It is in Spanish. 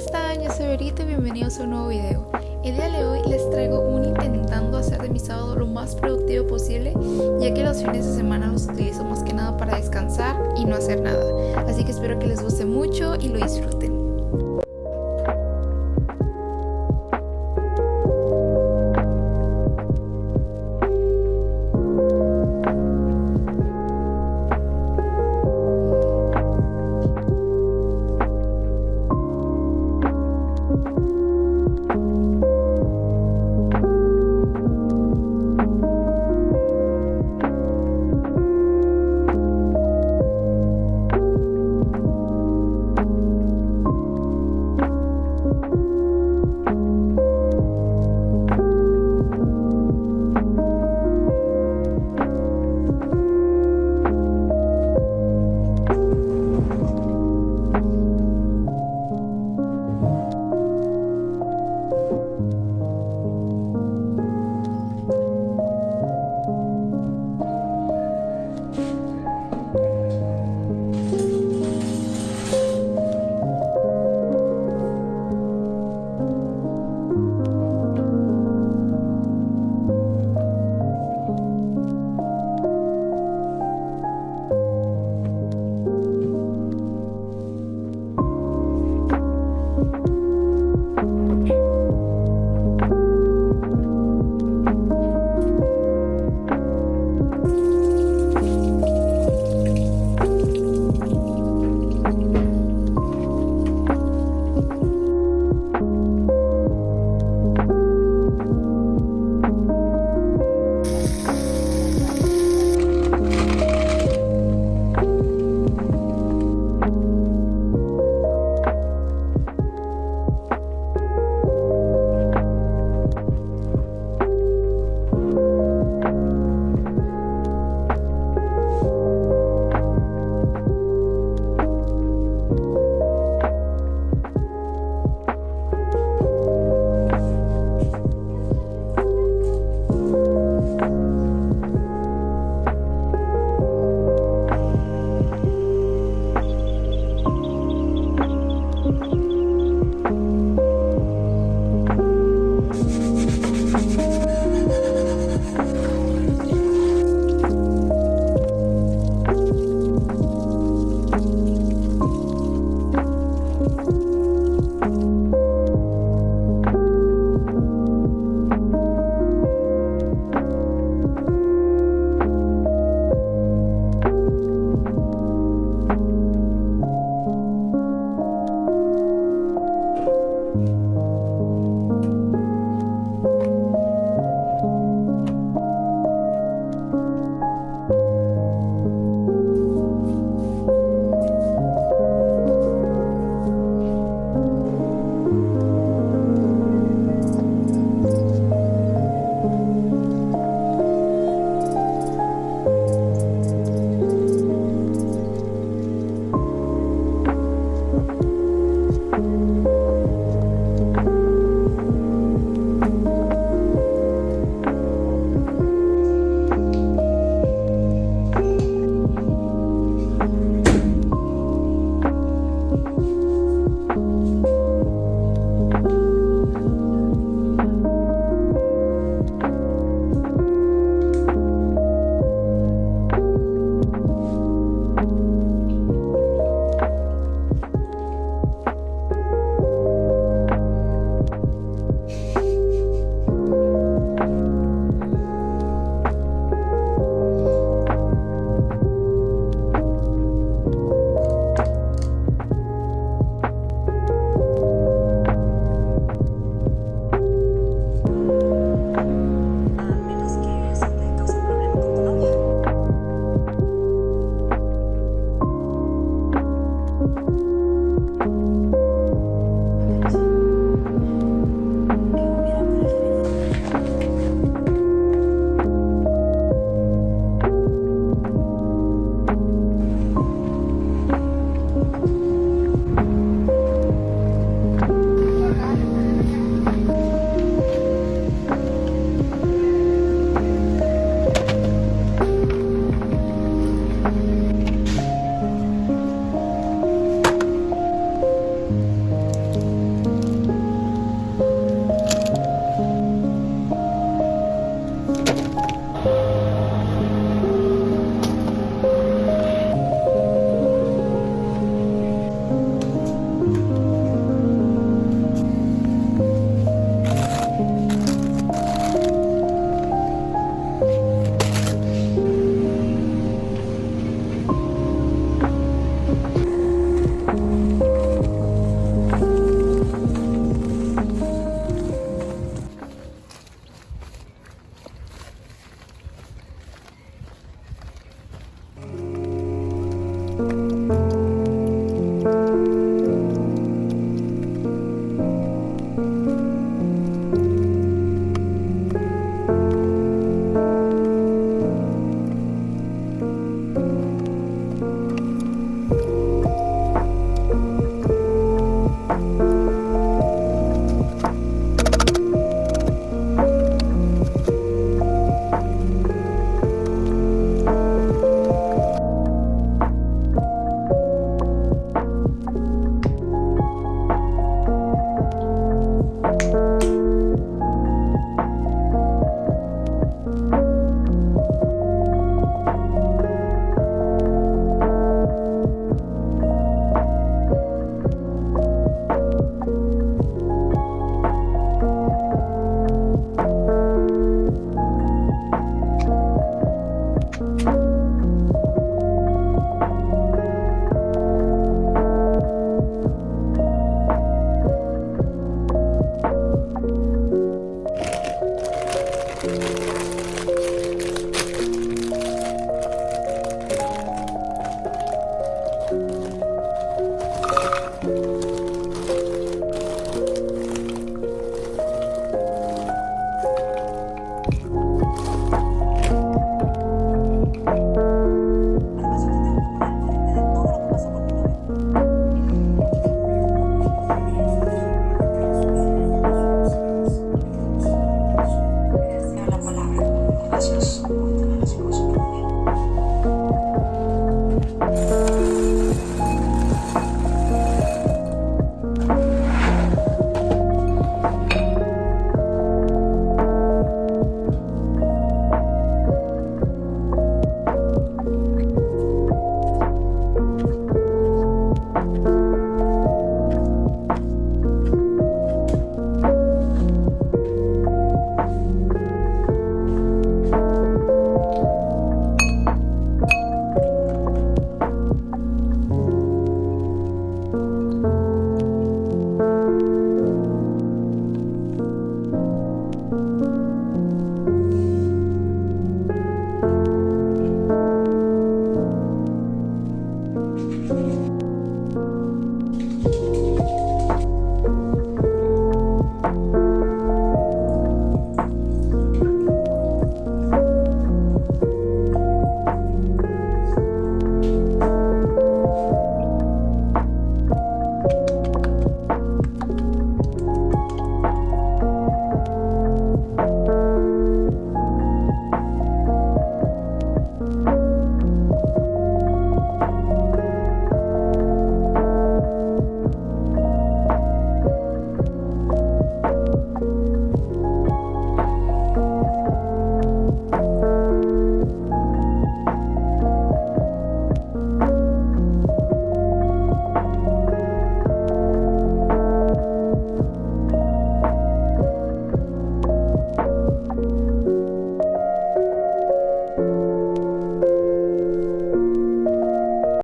están? Yo soy Verita y bienvenidos a un nuevo video. El día de hoy les traigo un intentando hacer de mi sábado lo más productivo posible, ya que los fines de semana los utilizo más que nada para descansar y no hacer nada. Así que espero que les guste mucho y lo disfruten.